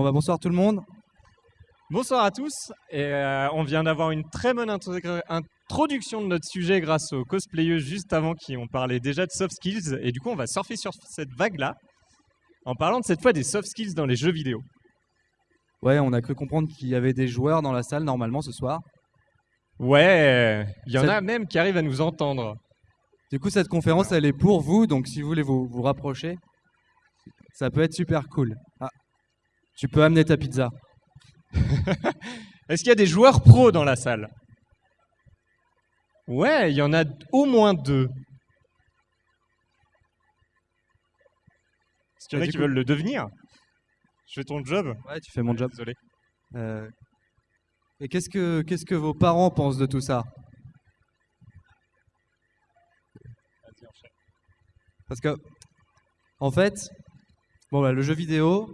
Bon bah bonsoir tout le monde. Bonsoir à tous. Et euh, on vient d'avoir une très bonne intro- introduction de notre sujet grâce aux cosplayeux juste avant qui ont parlé déjà de soft skills. Et du coup, on va surfer sur cette vague-là en parlant de cette fois des soft skills dans les jeux vidéo. Ouais, on a cru comprendre qu'il y avait des joueurs dans la salle normalement ce soir. Ouais, il y en a même qui arrivent à nous entendre. Du coup, cette conférence, elle est pour vous, donc si vous voulez vous, vous rapprocher, ça peut être super cool. Ah, tu peux amener ta pizza. Est-ce qu'il y a des joueurs pros dans la salle? Ouais, il y en a au moins deux. Est-ce qu'il y en Et a qui coup- veulent le devenir? Je fais ton job Ouais, tu fais mon job. Désolé. Euh, et qu'est-ce que qu'est-ce que vos parents pensent de tout ça? Parce que, en fait, bon, bah, le jeu vidéo,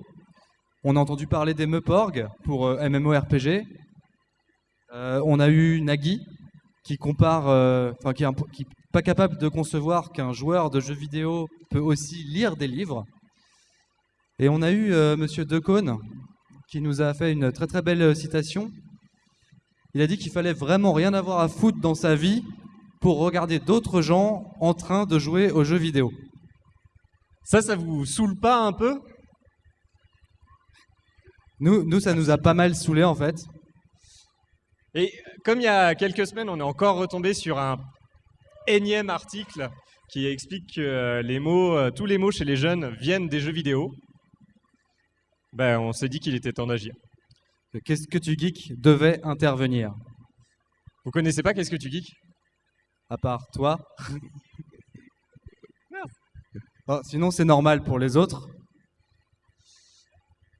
on a entendu parler des Meuporg pour euh, MMORPG. Euh, on a eu Nagui qui compare, euh, enfin qui est pas capable de concevoir qu'un joueur de jeux vidéo peut aussi lire des livres. Et on a eu euh, Monsieur Decaune qui nous a fait une très très belle citation. Il a dit qu'il fallait vraiment rien avoir à foutre dans sa vie pour regarder d'autres gens en train de jouer aux jeux vidéo. Ça, ça vous saoule pas un peu? Nous, nous, ça nous a pas mal saoulé en fait. Et comme il y a quelques semaines, on est encore retombé sur un énième article qui explique que euh, les mots, euh, tous les mots chez les jeunes viennent des jeux vidéo. Ben, on s'est dit qu'il était temps d'agir. que Qu'est-ce que tu geek devait intervenir? Vous connaissez pas Qu'est-ce que tu geeks? À part toi. Bon, sinon, c'est normal pour les autres.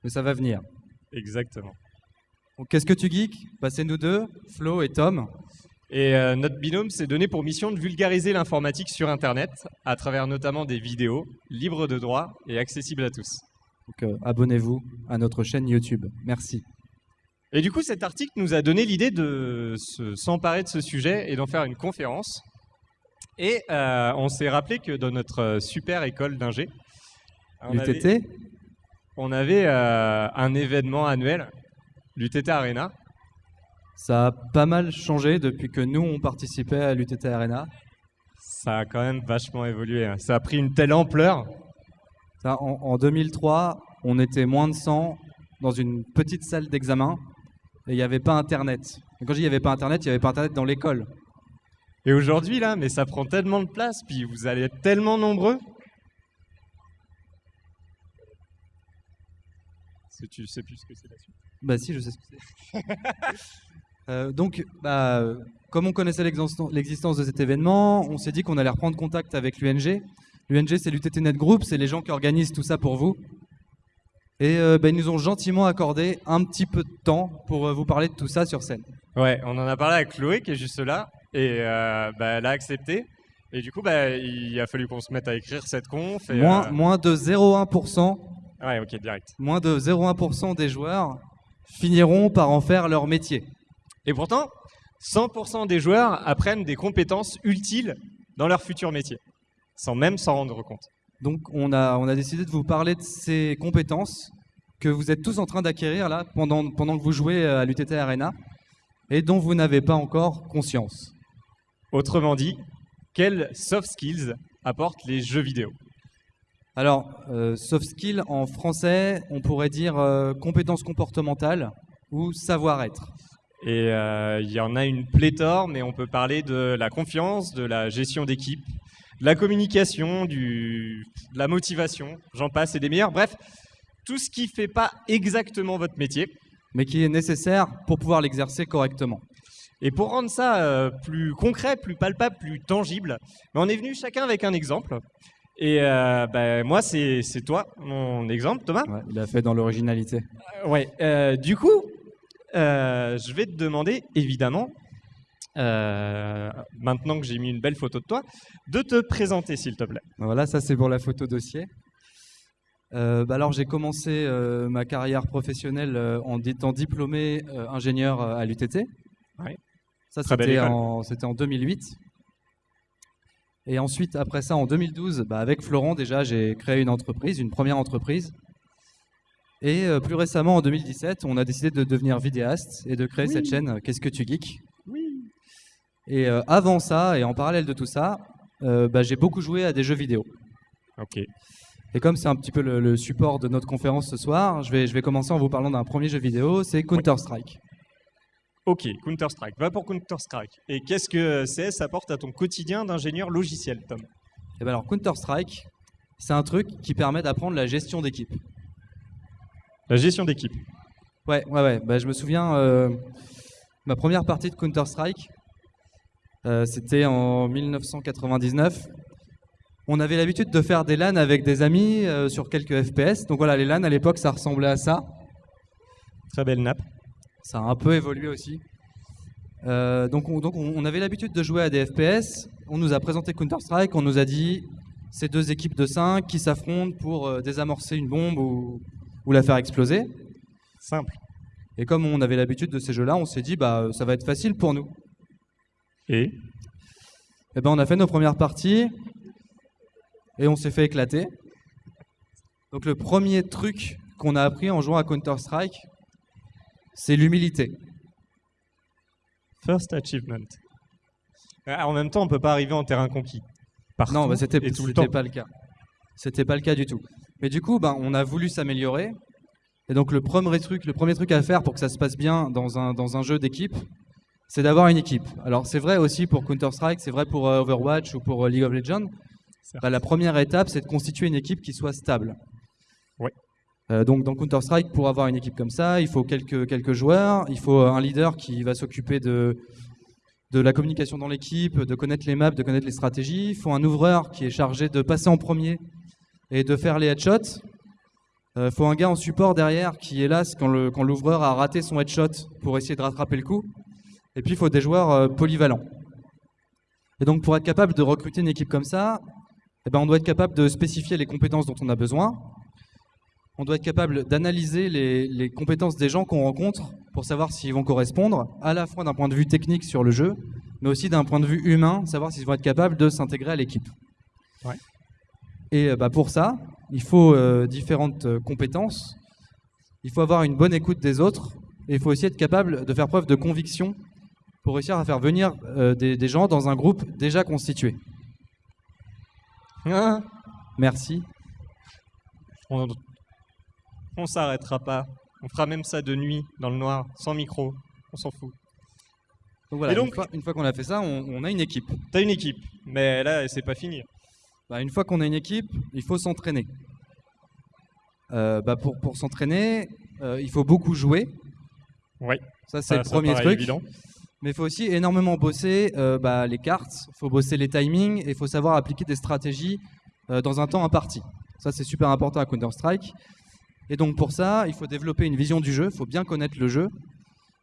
Mais ça va venir. Exactement. Donc, qu'est-ce que tu geek bah, C'est nous deux, Flo et Tom. Et euh, notre binôme s'est donné pour mission de vulgariser l'informatique sur Internet, à travers notamment des vidéos libres de droit et accessibles à tous. Donc, euh, abonnez-vous à notre chaîne YouTube. Merci. Et du coup, cet article nous a donné l'idée de se- s'emparer de ce sujet et d'en faire une conférence. Et euh, on s'est rappelé que dans notre super école d'ingé, on avait, L'UTT on avait, euh, un événement annuel, l'UTT Arena. Ça a pas mal changé depuis que nous, on participait à l'UTT Arena. Ça a quand même vachement évolué. hein. Ça a pris une telle ampleur. Ça, en, en 2003, on était moins de 100 dans une petite salle d'examen et il n'y avait pas Internet. Et quand je dis il n'y avait pas Internet, il n'y avait pas Internet dans l'école. Et aujourd'hui, là, mais ça prend tellement de place, puis vous allez être tellement nombreux. Si tu sais plus ce que c'est la suite. Bah si, je sais ce que c'est. Euh, donc, bah, comme on connaissait l'existen- l'existence de cet événement, on s'est dit qu'on allait reprendre contact avec l'UNG. L'UNG, c'est l'UTT Net Group, c'est les gens qui organisent tout ça pour vous. Et euh, bah, ils nous ont gentiment accordé un petit peu de temps pour euh, vous parler de tout ça sur scène. Ouais, on en a parlé avec Chloé qui est juste là et euh, bah, elle a accepté. Et du coup, bah, il a fallu qu'on se mette à écrire cette conf. Et, Moins, euh, moins de 0,1%, Ouais, ok, direct. moins de 0,1% des joueurs finiront par en faire leur métier. Et pourtant, 100% des joueurs apprennent des compétences utiles dans leur futur métier, sans même s'en rendre compte. Donc on a, on a décidé de vous parler de ces compétences que vous êtes tous en train d'acquérir là pendant, pendant que vous jouez à l'UTT Arena et dont vous n'avez pas encore conscience. Autrement dit, quels soft skills apportent les jeux vidéo? Alors, euh, soft skill en français, on pourrait dire euh, compétences comportementales ou savoir-être. Et euh, il y en a une pléthore, mais on peut parler de la confiance, de la gestion d'équipe, de la communication, du, de la motivation, j'en passe et des meilleurs. Bref, tout ce qui ne fait pas exactement votre métier. mais qui est nécessaire pour pouvoir l'exercer correctement. Et pour rendre ça euh, plus concret, plus palpable, plus tangible, ben, on est venu chacun avec un exemple. Et euh, ben, moi, c'est toi, mon exemple, Thomas. Ouais, il a fait dans l'originalité. Euh, ouais. euh, du coup, euh, je vais te demander, évidemment, maintenant que j'ai mis une belle photo de toi, de te présenter, s'il te plaît. Voilà, ça c'est pour la photo dossier. Bah alors j'ai commencé ma carrière professionnelle en étant diplômé ingénieur à l'UTT. Ouais. Ça c'était en, c'était en 2008. Et ensuite, après ça, en 2012, bah, avec Florent déjà, j'ai créé une entreprise, une première entreprise. Et euh, plus récemment, en 2017, on a décidé de devenir vidéaste et de créer cette chaîne euh, Qu'est-ce que tu geeks? Oui. Et euh, avant ça, et en parallèle de tout ça, euh, bah, j'ai beaucoup joué à des jeux vidéo. Ok. Et comme c'est un petit peu le, le support de notre conférence ce soir, je vais, je vais commencer en vous parlant d'un premier jeu vidéo, c'est Counter-Strike. Ok, Counter-Strike. Va pour Counter-Strike. Et qu'est-ce que CS apporte à ton quotidien d'ingénieur logiciel, Tom? Et ben alors Counter-Strike, c'est un truc qui permet d'apprendre la gestion d'équipe. La gestion d'équipe. Ouais, ouais, ouais. Bah, je me souviens, euh, ma première partie de Counter-Strike, euh, c'était en 1999. On avait l'habitude de faire des LAN avec des amis euh, sur quelques FPS. Donc voilà, les LAN à l'époque, ça ressemblait à ça. Très belle nappe. Ça a un peu évolué aussi. Euh, donc, on, donc on, on avait l'habitude de jouer à des FPS. On nous a présenté Counter-Strike. On nous a dit c'est deux équipes de 5 qui s'affrontent pour euh, désamorcer une bombe ou, ou la faire exploser. Simple. Et comme on avait l'habitude de ces jeux-là, on s'est dit bah ça va être facile pour nous. Et? Et ben on a fait nos premières parties et on s'est fait éclater. Donc le premier truc qu'on a appris en jouant à Counter-Strike, c'est l'humilité. First achievement. Ah, En même temps, on peut pas arriver en terrain conquis. Partout Non, bah, c'était pas le cas. C'était pas le cas du tout. Mais du coup, ben, on a voulu s'améliorer. Et donc le premier truc, le premier truc à faire pour que ça se passe bien dans un, dans un jeu d'équipe, c'est d'avoir une équipe. Alors c'est vrai aussi pour Counter-Strike, c'est vrai pour euh, Overwatch ou pour euh, League of Legends. Bah, la première étape, c'est de constituer une équipe qui soit stable. Euh, donc dans Counter-Strike, pour avoir une équipe comme ça, il faut quelques, joueurs, il faut un leader qui va s'occuper de, la communication dans l'équipe, de connaître les maps, de connaître les stratégies. Il faut un ouvreur qui est chargé de passer en premier et de faire les headshots. Il faut un gars en support derrière qui le- quand l'ouvreur a raté son headshot pour essayer de rattraper le coup. Et puis il faut des joueurs euh, polyvalents. Et donc pour être capable de recruter une équipe comme ça, eh ben, on doit être capable de spécifier les compétences dont on a besoin. On doit être capable d'analyser les, les compétences des gens qu'on rencontre pour savoir s'ils vont correspondre, à la fois d'un point de vue technique sur le jeu, mais aussi d'un point de vue humain, savoir s'ils vont être capables de s'intégrer à l'équipe. Ouais. Et euh, bah, pour ça, il faut euh, différentes euh, compétences. Il faut avoir une bonne écoute des autres, et il faut aussi être capable de faire preuve de conviction pour réussir à faire venir euh, des, des gens dans un groupe déjà constitué. Hein Merci. on on s'arrêtera pas. On fera même ça de nuit, dans le noir, sans micro. On s'en fout. Donc voilà, Et donc- une fois, qu'on a fait ça, on, on a une équipe. T'as une équipe, mais là, c'est pas fini. Bah, une fois qu'on a une équipe, il faut s'entraîner. Euh, bah, pour pour s'entraîner, euh, il faut beaucoup jouer. Ouais. Ça, c'est le premier truc. évident. Mais il faut aussi énormément bosser euh, bah, les cartes, il faut bosser les timings et il faut savoir appliquer des stratégies dans un temps imparti. Ça, c'est super important à Counter-Strike. Et donc pour ça, il faut développer une vision du jeu, il faut bien connaître le jeu,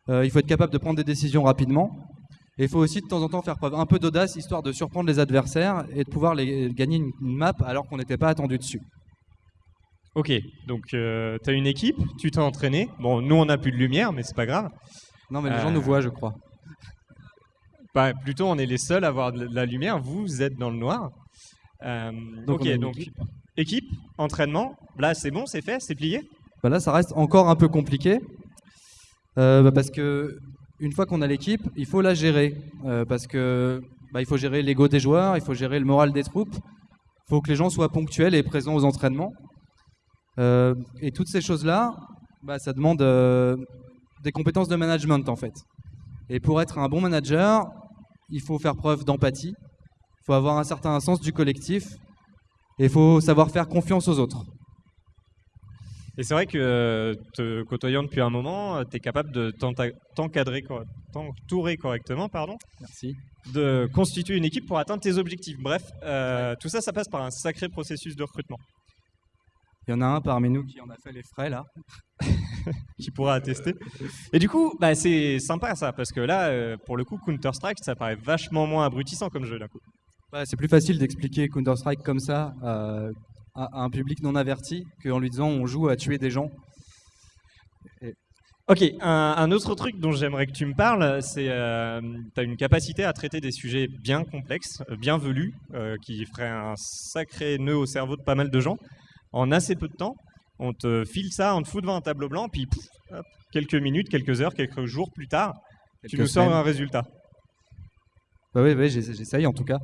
Euh, il faut être capable de prendre des décisions rapidement. Et il faut aussi de temps en temps faire preuve un peu d'audace, histoire de surprendre les adversaires et de pouvoir les, gagner une, une map alors qu'on n'était pas attendu dessus. Ok, donc euh, t'as une équipe, tu t'es entraîné. Bon, nous, on n'a plus de lumière, mais c'est pas grave. Non mais les gens Euh, nous voient, je crois. Bah, plutôt, on est les seuls à avoir de la lumière. Vous êtes dans le noir. Euh, Donc, ok, donc équipe. entraînement. Là, c'est bon, c'est fait, c'est plié. Bah là, ça reste encore un peu compliqué euh, bah parce que une fois qu'on a l'équipe, il faut la gérer euh, parce que bah, il faut gérer l'ego des joueurs, il faut gérer le moral des troupes, il faut que les gens soient ponctuels et présents aux entraînements. Euh, et toutes ces choses-là, ça demande des compétences de management en fait. Et pour être un bon manager, il faut faire preuve d'empathie, il faut avoir un certain sens du collectif et il faut savoir faire confiance aux autres. Et c'est vrai que euh, te côtoyant depuis un moment, tu es capable de t'encadrer, t'entourer correctement, pardon, Merci. de constituer une équipe pour atteindre tes objectifs. Bref, euh, tout ça, ça passe par un sacré processus de recrutement Il y en a un parmi nous qui en a fait les frais là. qui pourra attester. Et du coup, bah, c'est sympa ça, parce que là, euh, pour le coup, Counter-Strike, ça paraît vachement moins abrutissant comme jeu d'un coup. Ouais, c'est plus facile d'expliquer Counter-Strike comme ça euh, à, à un public non averti qu'en lui disant on joue à tuer des gens. Ok, un, un autre truc dont j'aimerais que tu me parles, c'est euh, tu as une capacité à traiter des sujets bien complexes, euh, bien velus, euh, qui feraient un sacré nœud au cerveau de pas mal de gens, en assez peu de temps. On te file ça, on te fout devant un tableau blanc, puis pouf, hop, quelques minutes, quelques heures, quelques jours plus tard, tu nous sors un résultat. Bah oui, oui, j'essa- j'essaye en tout cas.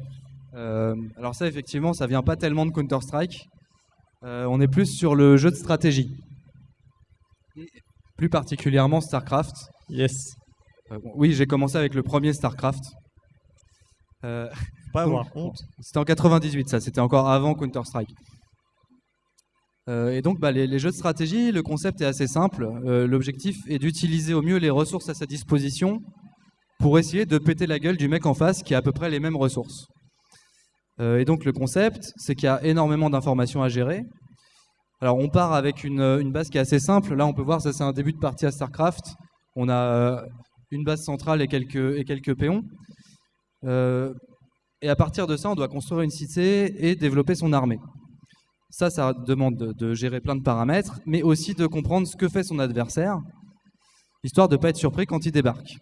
Euh, alors ça, effectivement, ça vient pas tellement de Counter-Strike. Euh, on est plus sur le jeu de stratégie. Plus particulièrement StarCraft. Yes. Euh, bon, oui, j'ai commencé avec le premier StarCraft. Euh, pas Donc, avoir honte. C'était en 98, ça. C'était encore avant Counter-Strike. Euh, et donc, bah, les, les jeux de stratégie, le concept est assez simple. Euh, L'objectif est d'utiliser au mieux les ressources à sa disposition pour essayer de péter la gueule du mec en face qui a à peu près les mêmes ressources. Euh, et donc, le concept, c'est qu'il y a énormément d'informations à gérer. Alors, on part avec une, une base qui est assez simple. Là, on peut voir, ça, c'est un début de partie à StarCraft. On a euh, une base centrale et quelques, péons. Euh, et à partir de ça, on doit construire une cité et développer son armée. Ça, ça demande de, de gérer plein de paramètres, mais aussi de comprendre ce que fait son adversaire, histoire de ne pas être surpris quand il débarque.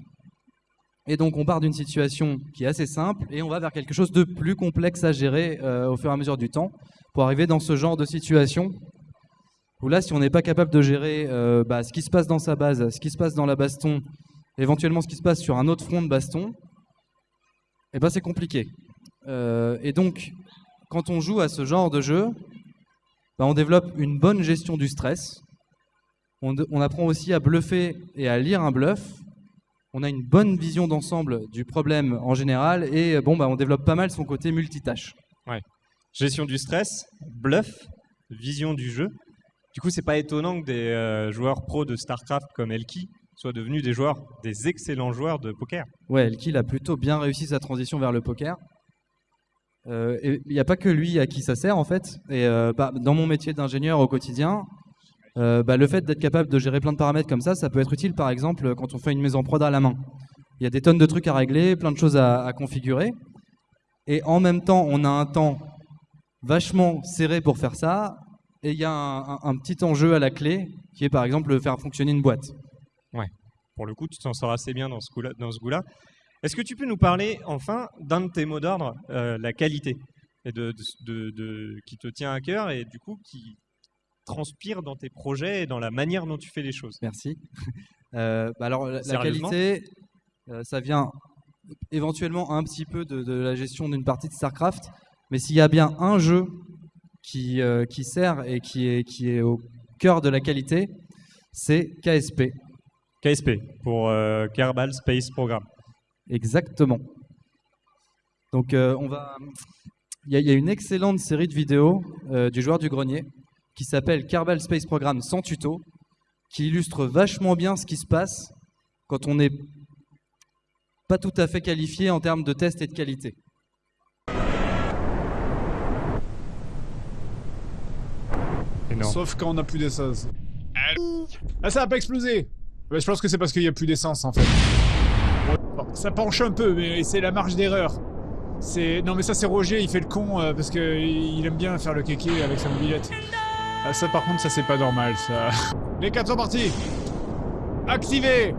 Et donc, on part d'une situation qui est assez simple et on va vers quelque chose de plus complexe à gérer euh, au fur et à mesure du temps pour arriver dans ce genre de situation où là, si on n'est pas capable de gérer euh, bah, ce qui se passe dans sa base, ce qui se passe dans la baston, éventuellement ce qui se passe sur un autre front de baston, eh ben, c'est compliqué. Euh, et donc, quand on joue à ce genre de jeu, bah, on développe une bonne gestion du stress. On, apprend aussi à bluffer et à lire un bluff. On a une bonne vision d'ensemble du problème en général et euh, bon, bah, on développe pas mal son côté multitâche. Gestion du stress, bluff, vision du jeu. Du coup, c'est pas étonnant que des euh, joueurs pros de StarCraft comme Elki soient devenus des joueurs, des excellents joueurs de poker. Ouais, Elkill a plutôt bien réussi sa transition vers le poker. Euh, Il n'y a pas que lui à qui ça sert en fait. Et euh, bah, dans mon métier d'ingénieur au quotidien, euh, bah, le fait d'être capable de gérer plein de paramètres comme ça, ça peut être utile par exemple quand on fait une maison prod à la main. Il y a des tonnes de trucs à régler, plein de choses à, configurer. Et en même temps, on a un temps vachement serré pour faire ça. Et il y a un, petit enjeu à la clé qui est par exemple faire fonctionner une boîte. Pour le coup, tu t'en sors assez bien dans ce goût-là. Est-ce que tu peux nous parler enfin d'un de tes mots d'ordre, euh, la qualité, qui te tient à cœur et du coup qui transpire dans tes projets et dans la manière dont tu fais les choses Merci. Euh, bah alors, la, qualité, euh, ça vient éventuellement un petit peu de, de la gestion d'une partie de StarCraft, mais s'il y a bien un jeu qui, euh, qui sert et qui est, qui est au cœur de la qualité, c'est KSP. KSP, pour Kerbal Space Program. Exactement. Donc, on va. Il y, a- il y a une excellente série de vidéos du joueur du grenier qui s'appelle Kerbal Space Program sans tuto, qui illustre vachement bien ce qui se passe quand on n'est pas tout à fait qualifié en termes de test et de qualité. Énorme. Sauf quand on n'a plus d'essence. Ah, ça a pas explosé Ouais, Je pense que c'est parce qu'il n'y a plus d'essence en fait. Bon, ça penche un peu, mais c'est la marge d'erreur. C'est non mais ça c'est Roger, il fait le con euh, parce que il aime bien faire le kéké avec sa mobilette. Ah, ça par contre ça c'est pas normal ça. Les quatre sont partis. Activez.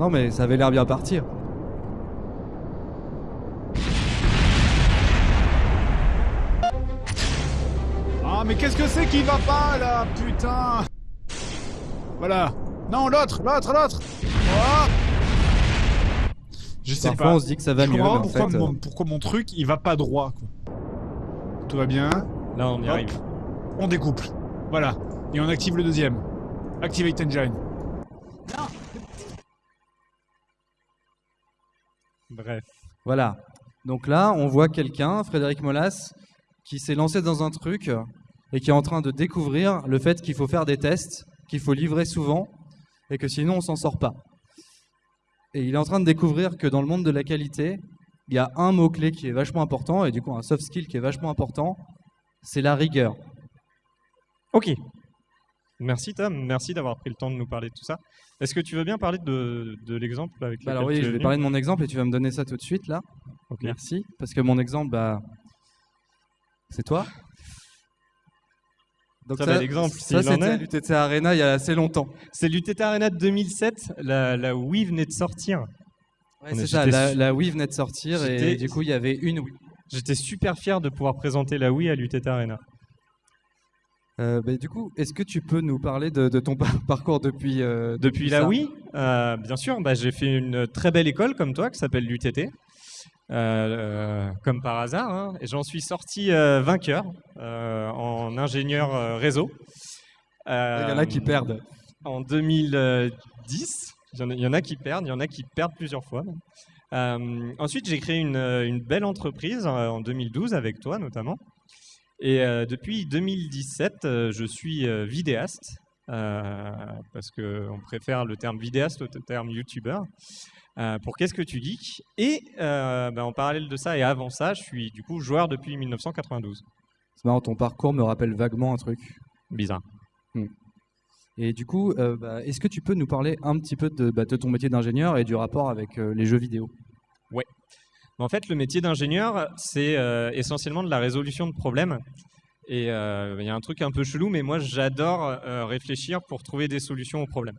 Non, mais ça avait l'air bien partir. Ah mais qu'est-ce que c'est qui va pas là, putain? Voilà. Non l'autre, l'autre, l'autre. Oh Je sais Parfois, pas. on se dit que ça va Je mieux, mais comprends en pourquoi, fait, mon, euh, pourquoi mon truc il va pas droit quoi. Tout va bien. Là, on y Hop. arrive. On découple. Voilà. Et on active le deuxième. Activate engine. Bref. Voilà. Donc là, on voit quelqu'un, Frédéric Molas, qui s'est lancé dans un truc et qui est en train de découvrir le fait qu'il faut faire des tests, qu'il faut livrer souvent et que sinon on s'en sort pas. Et il est en train de découvrir que dans le monde de la qualité, il y a un mot-clé qui est vachement important et du coup un soft skill qui est vachement important, c'est la rigueur. Ok. Merci Tom, merci d'avoir pris le temps de nous parler de tout ça. Est-ce que tu veux bien parler de, de l'exemple avec Bah alors oui, je vais parler de mon exemple et tu vas me donner ça tout de suite là. Ok. Merci. Parce que mon exemple, bah, c'est toi. Donc exemple, Ça, s'il en c'était à l'UTT Arena il y a assez longtemps. C'est l'UTT Arena de 2007, là, là où Wii venait de sortir. Ouais, c'est est- ça, la, la Wii venait de sortir et du coup il y avait une Wii. J'étais super fier de pouvoir présenter la Wii à l'UTT Arena. Euh, bah, du coup, est-ce que tu peux nous parler de, de ton par- parcours depuis euh, Depuis la ça? Wii, euh, bien sûr, bah, j'ai fait une très belle école comme toi qui s'appelle l'UTT, euh, comme par hasard, hein, et j'en suis sorti euh, vainqueur euh, en ingénieur réseau. Il y en a qui perdent. En 2010, il y, en a, il y en a qui perdent, il y en a qui perdent plusieurs fois. ensuite, j'ai créé une, une belle entreprise en 2012 avec toi notamment. Et depuis 2017, euh, je suis vidéaste, parce qu'on préfère le terme vidéaste au terme youtubeur, euh, pour Qu'est-ce que tu geeks? Et euh, bah, en parallèle de ça et avant ça, je suis du coup joueur depuis 1992. C'est marrant, ton parcours me rappelle vaguement un truc. Bizarre. Et du coup, euh, bah, est-ce que tu peux nous parler un petit peu de, bah, de ton métier d'ingénieur et du rapport avec euh, les jeux vidéo? En fait, le métier d'ingénieur, c'est euh, essentiellement de la résolution de problèmes. Et euh, il y a un truc un peu chelou, mais moi, j'adore euh, réfléchir pour trouver des solutions aux problèmes.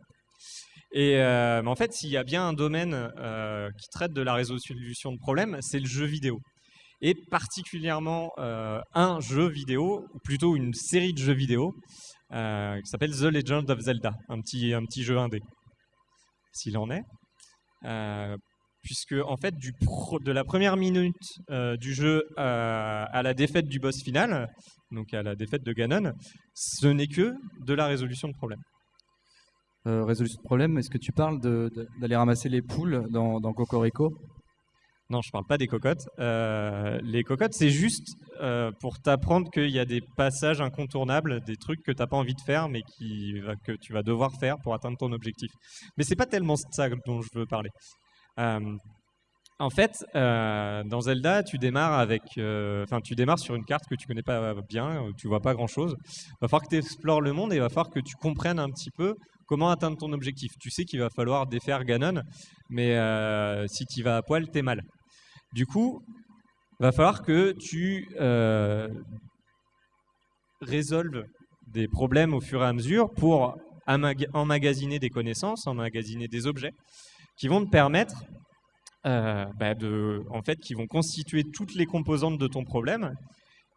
Et euh, en fait, s'il y a bien un domaine qui traite de la résolution de problèmes, c'est le jeu vidéo. Et particulièrement un jeu vidéo, ou plutôt une série de jeux vidéo, qui s'appelle The Legend of Zelda, un petit, un petit jeu indé, s'il en est. Puisque en fait du pro- de la première minute euh, du jeu euh, à la défaite du boss final, donc à la défaite de Ganon, ce n'est que de la résolution de problèmes. Euh, Résolution de problème, est-ce que tu parles d'aller ramasser les poules dans, dans Cocorico? Non, je parle pas des cocottes. Euh, les cocottes, c'est juste euh, pour t'apprendre qu'il y a des passages incontournables, des trucs que tu n'as pas envie de faire, mais qui, que tu vas devoir faire pour atteindre ton objectif. Mais c'est pas tellement ça dont je veux parler. Euh, en fait, euh, dans Zelda, tu démarres avec, euh, enfin, tu démarres sur une carte que tu connais pas bien, tu vois pas grand chose. Va falloir que tu explores le monde et va falloir que tu comprennes un petit peu comment atteindre ton objectif. Tu sais qu'il va falloir défaire Ganon, mais si tu vas à poil, t'es mal. Du coup, va falloir que tu résolves des problèmes au fur et à mesure pour emmagasiner des connaissances, emmagasiner des objets qui vont te permettre euh, bah, de, en fait, qui vont constituer toutes les composantes de ton problème,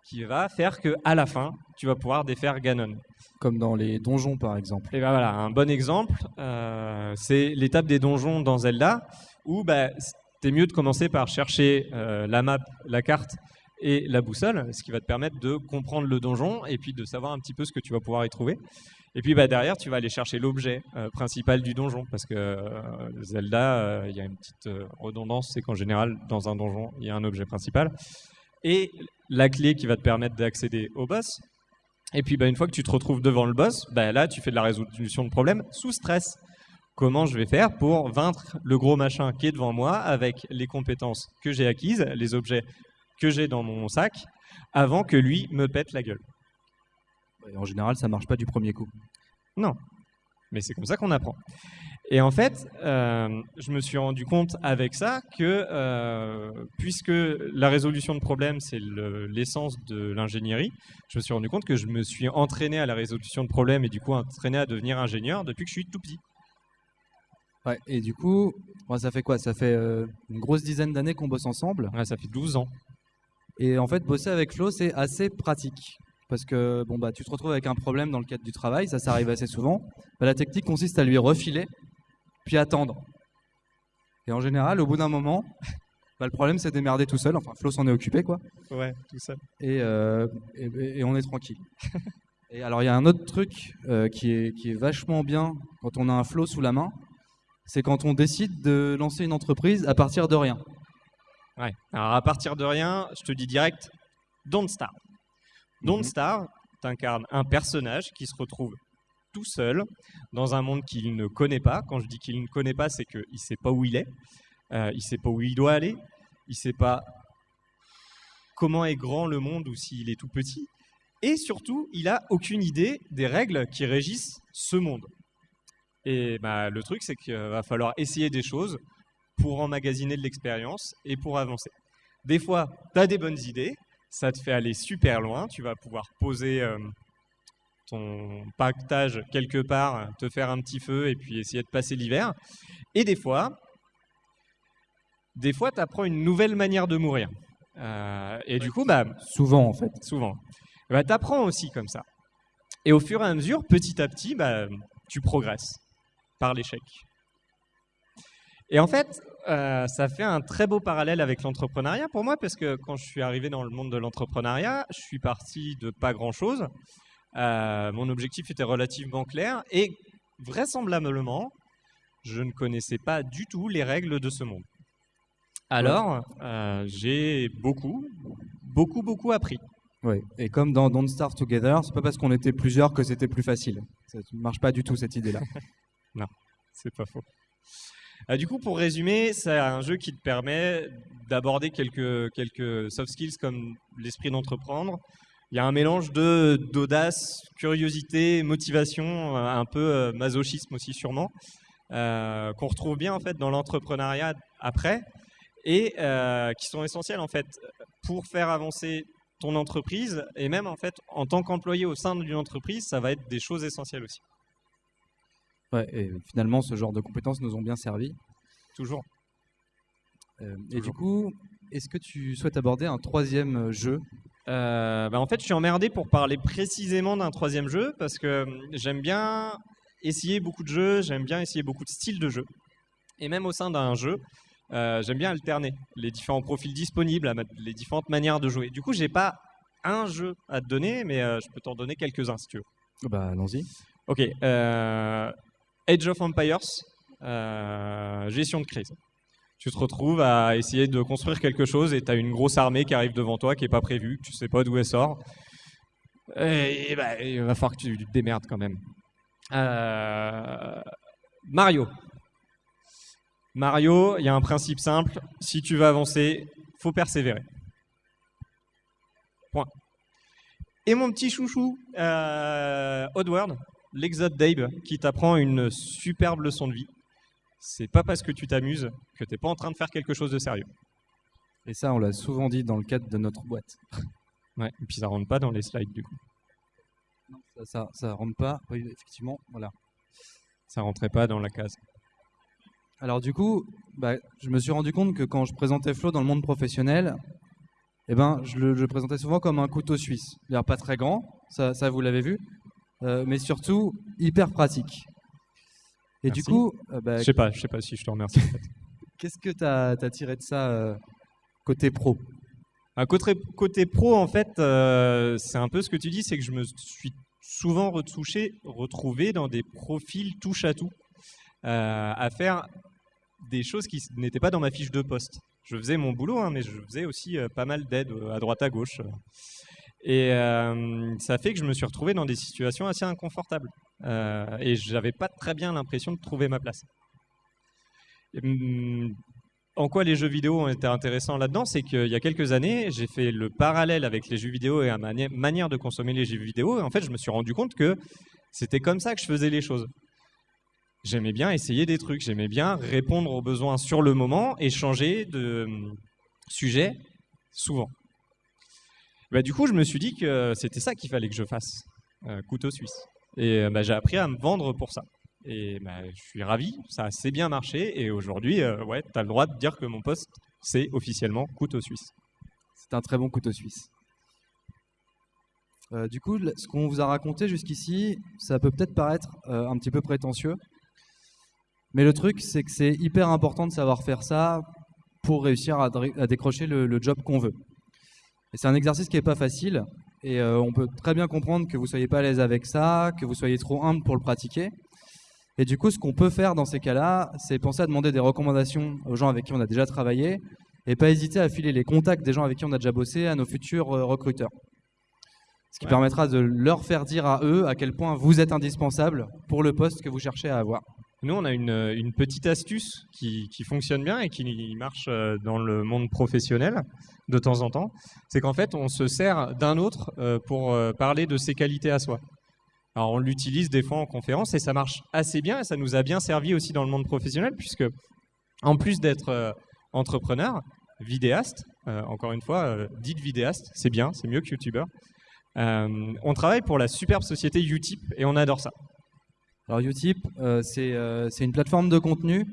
qui va faire que à la fin, tu vas pouvoir défaire Ganon. Comme dans les donjons, par exemple. Et ben voilà, un bon exemple, euh, c'est l'étape des donjons dans Zelda, où bah, c'est mieux de commencer par chercher euh, la map, la carte et la boussole, ce qui va te permettre de comprendre le donjon et puis de savoir un petit peu ce que tu vas pouvoir y trouver. Et puis bah, derrière, tu vas aller chercher l'objet euh, principal du donjon, parce que euh, Zelda, euh, il y a une petite redondance, c'est qu'en général, dans un donjon, il y a un objet principal. Et la clé qui va te permettre d'accéder au boss, et puis, bah, une fois que tu te retrouves devant le boss, bah, là, tu fais de la résolution de problème sous stress. Comment je vais faire pour vaincre le gros machin qui est devant moi avec les compétences que j'ai acquises, les objets que j'ai dans mon sac, avant que lui me pète la gueule? Et en général, ça marche pas du premier coup. Mais c'est comme ça qu'on apprend. Et en fait, euh, je me suis rendu compte avec ça que, euh, puisque la résolution de problèmes, c'est le- l'essence de l'ingénierie, je me suis rendu compte que je me suis entraîné à la résolution de problèmes et du coup entraîné à devenir ingénieur depuis que je suis tout petit. Ouais, et du coup, ça fait quoi? Ça fait euh, une grosse dizaine d'années qu'on bosse ensemble? Ouais, ça fait 12 ans. Et en fait, bosser avec Flo, c'est assez pratique. Parce que bon, bah, tu te retrouves avec un problème dans le cadre du travail, ça, ça arrive assez souvent. Bah, la technique consiste à lui refiler, puis attendre. Et en général, au bout d'un moment, bah, le problème c'est démerder tout seul. Enfin, Flo s'en est occupé, quoi. Ouais, tout ça. Et, euh, et, et on est tranquille. et alors, il y a un autre truc euh, qui, est, qui est vachement bien quand on a un Flo sous la main, c'est quand on décide de lancer une entreprise à partir de rien. Ouais. Alors à partir de rien, je te dis direct, Don't Star. Don't Mhm. Star t'incarne un personnage qui se retrouve tout seul dans un monde qu'il ne connaît pas. Quand je dis qu'il ne connaît pas, c'est qu'il ne sait pas où il est, euh, il ne sait pas où il doit aller, il ne sait pas comment est grand le monde ou s'il est tout petit. Et surtout, il n'a aucune idée des règles qui régissent ce monde. Et bah, le truc, c'est qu'il va falloir essayer des choses pour emmagasiner de l'expérience et pour avancer. Des fois, tu as des bonnes idées, ça te fait aller super loin, tu vas pouvoir poser euh, ton pactage quelque part, te faire un petit feu et puis essayer de passer l'hiver. Et des fois, des fois, tu apprends une nouvelle manière de mourir. Euh, et du coup, bah, Souvent, en fait. souvent, bah, tu apprends aussi comme ça. Et au fur et à mesure, petit à petit, bah, tu progresses par l'échec. Et en fait, euh, ça fait un très beau parallèle avec l'entrepreneuriat pour moi, parce que quand je suis arrivé dans le monde de l'entrepreneuriat, je suis parti de pas grand-chose. Euh, mon objectif était relativement clair et vraisemblablement, je ne connaissais pas du tout les règles de ce monde. Alors, euh, j'ai beaucoup, beaucoup, beaucoup appris. Ouais. Et comme dans Don't Starve Together, c'est pas parce qu'on était plusieurs que c'était plus facile. Ça ne marche pas du tout cette idée-là. C'est pas faux. Euh, du coup, pour résumer, c'est un jeu qui te permet d'aborder quelques, soft skills comme l'esprit d'entreprendre. Il y a un mélange de d'audace, curiosité, motivation, euh, un peu euh, masochisme aussi sûrement, qu'on retrouve bien en fait dans l'entrepreneuriat après et qui sont essentiels en fait pour faire avancer ton entreprise et même en fait en tant qu'employé au sein d'une entreprise, ça va être des choses essentielles aussi. Ouais, et finalement, ce genre de compétences nous ont bien servi. Toujours. Euh, et du coup, est-ce que tu souhaites aborder un troisième euh, jeu? Euh, bah, en fait, je suis emmerdé pour parler précisément d'un troisième jeu parce que hum, j'aime bien essayer beaucoup de jeux, j'aime bien essayer beaucoup de styles de jeux. Et même au sein d'un jeu, euh, j'aime bien alterner les différents profils disponibles, les différentes manières de jouer. Du coup, j'ai pas un jeu à te donner, mais je peux t'en donner quelques-uns si tu veux. Bah, allons-y. Ok, euh, Age of Empires, euh, gestion de crise. Tu te retrouves à essayer de construire quelque chose et tu as une grosse armée qui arrive devant toi qui n'est pas prévue, que tu sais pas d'où elle sort. Bah, il va falloir que tu te démerdes quand même. Euh, Mario. Mario, il y a un principe simple. Si tu veux avancer, faut persévérer. Point. Et mon petit chouchou, euh, Oddworld, l'Exode d'Abe, qui t'apprend une superbe leçon de vie. C'est pas parce que tu t'amuses que t'es pas en train de faire quelque chose de sérieux. Et ça, on l'a souvent dit dans le cadre de notre boîte. Ouais. Et puis ça rentre pas dans les slides du coup. Ça, ça, ça rentre pas. Oui, effectivement, voilà. Ça rentrait pas dans la case. Alors du coup, bah, je me suis rendu compte que quand je présentais Flo dans le monde professionnel, eh ben, je le je le présentais souvent comme un couteau suisse. C'est-à-dire pas très grand, ça, ça vous l'avez vu, euh, mais surtout hyper pratique. Et du coup, euh, bah, Je sais pas, je sais pas si je te remercie. qu'est-ce que tu as, tiré de ça euh, côté pro? Un côté, côté pro, en fait, euh, c'est un peu ce que tu dis, c'est que je me suis souvent retouché, retrouvé dans des profils touche à tout, à faire des choses qui n'étaient pas dans ma fiche de poste. Je faisais mon boulot, hein, mais je faisais aussi pas mal d'aide à droite à gauche. Et euh, ça fait que je me suis retrouvé dans des situations assez inconfortables. Euh, et j'avais pas très bien l'impression de trouver ma place. Hum, en quoi les jeux vidéo ont été intéressants là-dedans, c'est qu'il y a quelques années, j'ai fait le parallèle avec les jeux vidéo et mani- manière de consommer les jeux vidéo. Et en fait, je me suis rendu compte que c'était comme ça que je faisais les choses. J'aimais bien essayer des trucs, j'aimais bien répondre aux besoins sur le moment et changer de hum, sujet souvent. Bah, du coup, je me suis dit que c'était ça qu'il fallait que je fasse, euh, couteau suisse. Et euh, bah, j'ai appris à me vendre pour ça. Et bah, je suis ravi, ça a assez bien marché. Et aujourd'hui, euh, ouais, tu as le droit de dire que mon poste, c'est officiellement couteau suisse. C'est un très bon couteau suisse. Euh, du coup, ce qu'on vous a raconté jusqu'ici, ça peut peut-être paraître euh, un petit peu prétentieux, mais le truc, c'est que c'est hyper important de savoir faire ça pour réussir à, décrocher le job qu'on veut. Et c'est un exercice qui n'est pas facile, et euh, on peut très bien comprendre que vous soyez pas à l'aise avec ça, que vous soyez trop humble pour le pratiquer. Et du coup, ce qu'on peut faire dans ces cas-là, c'est penser à demander des recommandations aux gens avec qui on a déjà travaillé, et pas hésiter à filer les contacts des gens avec qui on a déjà bossé à nos futurs euh, recruteurs. Ce qui Ouais. permettra de leur faire dire à eux à quel point vous êtes indispensable pour le poste que vous cherchez à avoir. Nous, on a une, petite astuce qui, fonctionne bien et qui marche euh, dans le monde professionnel de temps en temps. C'est qu'en fait, on se sert d'un autre euh, pour euh, parler de ses qualités à soi. Alors, on l'utilise des fois en conférence et ça marche assez bien et ça nous a bien servi aussi dans le monde professionnel puisque, en plus d'être entrepreneur, vidéaste, encore une fois, dites vidéaste, c'est bien, c'est mieux que youtubeur. On travaille pour la superbe société Utip et on adore ça. Alors Utip, euh, c'est euh, c'est une plateforme de contenu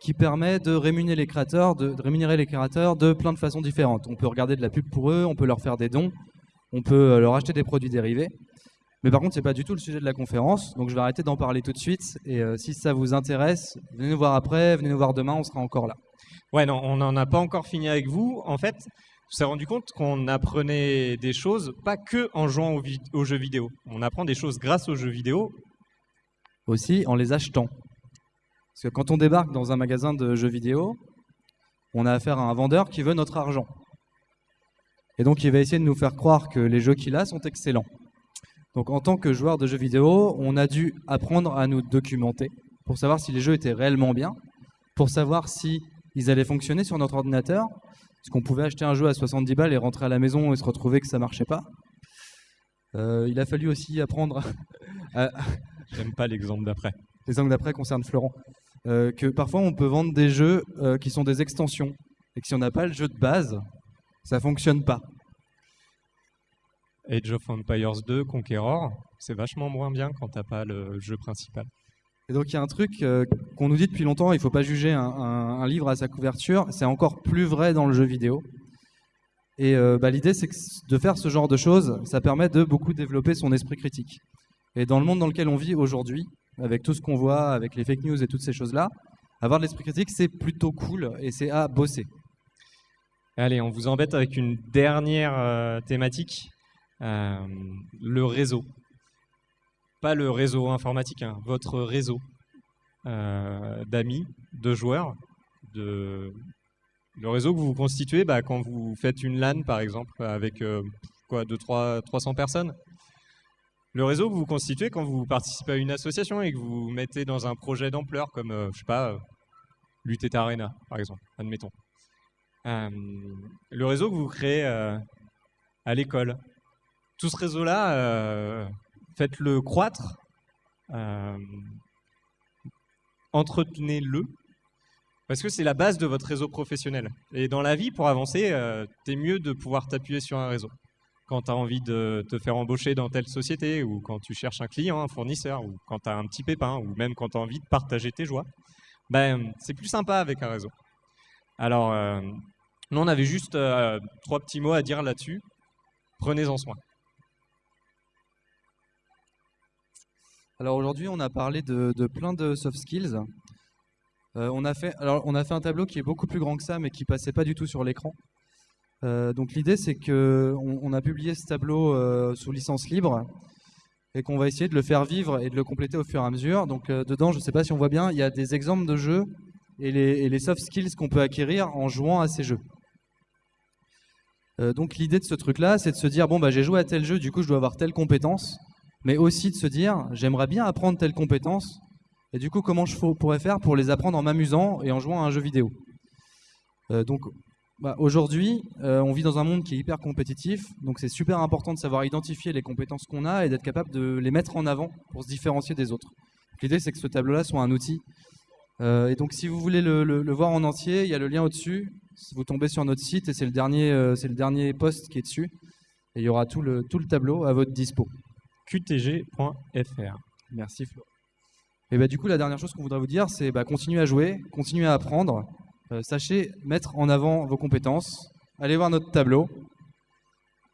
qui permet de rémunérer les créateurs, de, rémunérer les créateurs de plein de façons différentes. On peut regarder de la pub pour eux, on peut leur faire des dons, on peut euh, leur acheter des produits dérivés. Mais par contre, c'est pas du tout le sujet de la conférence, donc je vais arrêter d'en parler tout de suite. Et si ça vous intéresse, venez nous voir après, venez nous voir demain, on sera encore là. Ouais, non, on n'en a pas encore fini avec vous. En fait, on s'est rendu compte qu'on apprenait des choses pas que en jouant aux jeux vidéo. On apprend des choses grâce aux jeux vidéo. Aussi en les achetant. Parce que quand on débarque dans un magasin de jeux vidéo, on a affaire à un vendeur qui veut notre argent. Et donc il va essayer de nous faire croire que les jeux qu'il a sont excellents. Donc en tant que joueur de jeux vidéo, on a dû apprendre à nous documenter pour savoir si les jeux étaient réellement bien, pour savoir si ils allaient fonctionner sur notre ordinateur, parce qu'on pouvait acheter un jeu à 70 balles et rentrer à la maison et se retrouver que ça marchait pas. Euh, il a fallu aussi apprendre à, J'aime pas l'exemple d'après. angles d'après concernent Florent, euh, que parfois on peut vendre des jeux euh, qui sont des extensions et que si on n'a pas le jeu de base, ça fonctionne pas. Age of Empires 2, Conqueror, c'est vachement moins bien quand t'as pas le jeu principal. Et donc il y a un truc euh, qu'on nous dit depuis longtemps, il faut pas juger un, un- un livre à sa couverture, c'est encore plus vrai dans le jeu vidéo. Et bah, l'idée c'est que de faire ce genre de choses, ça permet de beaucoup développer son esprit critique. Et dans le monde dans lequel on vit aujourd'hui, avec tout ce qu'on voit, avec les fake news et toutes ces choses-là, avoir de l'esprit critique c'est plutôt cool et c'est à bosser. Allez, on vous embête avec une dernière euh, thématique, euh, le réseau. Pas le réseau informatique, hein, votre réseau euh, d'amis, de joueurs, le réseau que vous constituez bah, quand vous faites une LAN par exemple avec euh, quoi, 2, 3, 300 personnes. Le réseau que vous constituez quand vous participez à une association et que vous mettez dans un projet d'ampleur comme, euh, je sais pas, euh, Arena par exemple, admettons. Euh, le réseau que vous créez euh, à l'école. Tout ce réseau-là, faites-le croître, entretenez-le, parce que c'est la base de votre réseau professionnel. Et dans la vie, pour avancer, t'es mieux de pouvoir t'appuyer sur un réseau. Quand tu as envie de te faire embaucher dans telle société, ou quand tu cherches un client, un fournisseur, ou quand tu as un petit pépin, ou même quand tu as envie de partager tes joies, ben, c'est plus sympa avec un réseau. Alors, euh, nous, on avait juste euh, trois petits mots à dire là-dessus. Prenez-en soin. Alors aujourd'hui, on a parlé de, plein de soft skills. Euh, on, a fait, alors, on a fait un tableau qui est beaucoup plus grand que ça, mais qui passait pas du tout sur l'écran. Euh, donc l'idée, c'est que on, a publié ce tableau euh, sous licence libre et qu'on va essayer de le faire vivre et de le compléter au fur et à mesure. Donc euh, dedans, je ne sais pas si on voit bien, il y a des exemples de jeux et les, soft skills qu'on peut acquérir en jouant à ces jeux. Donc l'idée de ce truc-là, c'est de se dire bon bah j'ai joué à tel jeu, du coup je dois avoir telle compétence, mais aussi de se dire j'aimerais bien apprendre telle compétence, et du coup comment je pourrais faire pour les apprendre en m'amusant et en jouant à un jeu vidéo. Donc bah, aujourd'hui, euh, on vit dans un monde qui est hyper compétitif, donc c'est super important de savoir identifier les compétences qu'on a et d'être capable de les mettre en avant pour se différencier des autres. L'idée c'est que ce tableau-là soit un outil. Euh, et donc si vous voulez le, le- le voir en entier, il y a le lien au-dessus. Si vous tombez sur notre site et c'est le dernier, euh, c'est le dernier post qui est dessus, et il y aura tout le, tout le tableau à votre dispo. qtg.fr. Merci Flo. Et bah, du coup, la dernière chose qu'on voudrait vous dire, c'est bah, continuer à jouer, continuer à apprendre. Euh, sachez mettre en avant vos compétences. Allez voir notre tableau.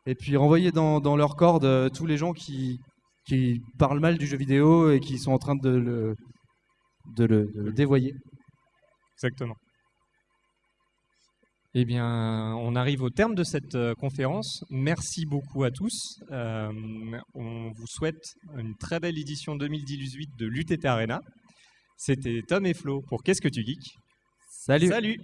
Et puis renvoyer dans, dans leur corde euh, tous les gens qui, qui parlent mal du jeu vidéo et qui sont en train de le, de le, de le dévoyer. Exactement. Eh bien, on arrive au terme de cette euh, conférence. Merci beaucoup à tous. Euh, on vous souhaite une très belle édition 2018 de l'UTT Arena. C'était Tom et Flo pour Qu'est-ce que tu geeks? Salut